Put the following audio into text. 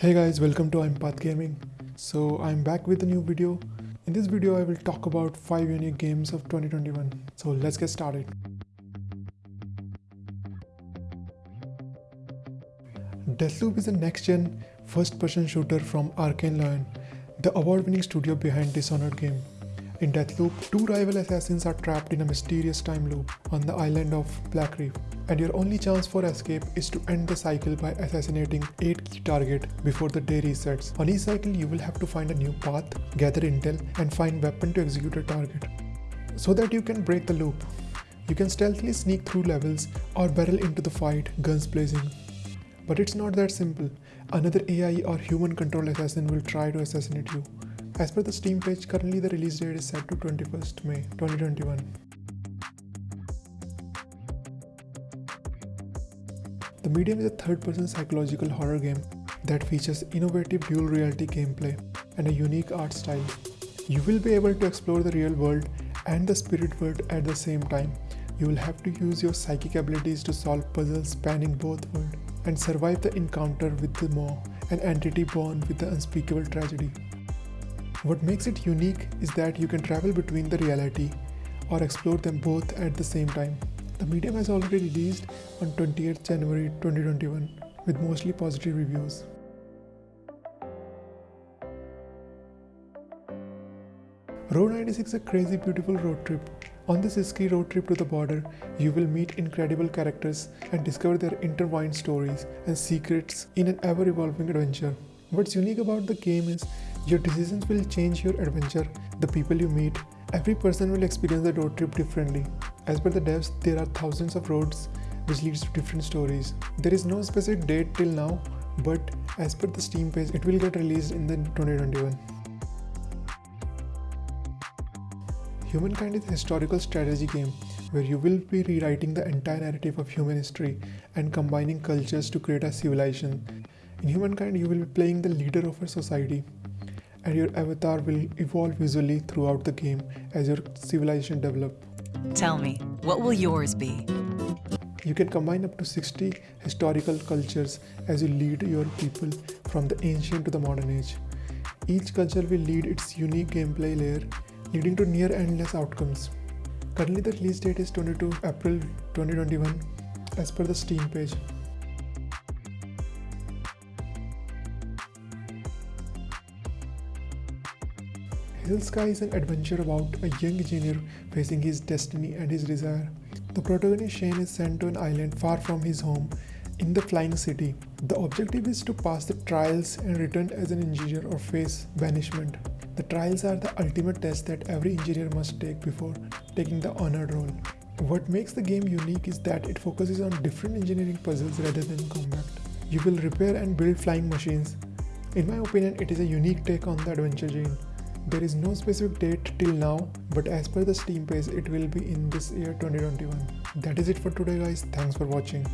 Hey guys, welcome to Empath Gaming. So I'm back with a new video. In this video, I will talk about 5 unique games of 2021. So let's get started. Deathloop is a next-gen first-person shooter from Arkane Lyon, the award-winning studio behind Dishonored game. In Deathloop, two rival assassins are trapped in a mysterious time loop on the island of Blackreef and your only chance for escape is to end the cycle by assassinating 8 key target before the day resets. On each cycle you will have to find a new path, gather intel and find weapon to execute a target. So that you can break the loop. You can stealthily sneak through levels or barrel into the fight, guns blazing. But it's not that simple. Another AI or human control assassin will try to assassinate you. As per the Steam page, currently the release date is set to 21st May 2021. The Medium is a third-person psychological horror game that features innovative dual reality gameplay and a unique art style. You will be able to explore the real world and the spirit world at the same time. You will have to use your psychic abilities to solve puzzles spanning both worlds and survive the encounter with the Maw, an entity born with the unspeakable tragedy. What makes it unique is that you can travel between the reality or explore them both at the same time. The medium has already released on 28th January 2021 with mostly positive reviews. Road 96 is a crazy beautiful road trip. On this risky road trip to the border, you will meet incredible characters and discover their intertwined stories and secrets in an ever-evolving adventure. What's unique about the game is your decisions will change your adventure, the people you meet, every person will experience the road trip differently. As per the devs, there are thousands of roads which leads to different stories. There is no specific date till now, but as per the Steam page, it will get released in the 2021. Humankind is a historical strategy game where you will be rewriting the entire narrative of human history and combining cultures to create a civilization. In Humankind, you will be playing the leader of a society and your avatar will evolve visually throughout the game as your civilization develops. Tell me, what will yours be? You can combine up to 60 historical cultures as you lead your people from the ancient to the modern age. Each culture will lead its unique gameplay layer, leading to near endless outcomes. Currently the release date is 22 April 2021 as per the Steam page. Hazel Sky is an adventure about a young engineer facing his destiny and his desire. The protagonist Shane is sent to an island far from his home in the Flying City. The objective is to pass the trials and return as an engineer or face banishment. The trials are the ultimate test that every engineer must take before taking the honored role. What makes the game unique is that it focuses on different engineering puzzles rather than combat. You will repair and build flying machines. In my opinion, it is a unique take on the adventure genre. There is no specific date till now, but as per the Steam page, it will be in this year 2021. That is it for today guys. Thanks for watching.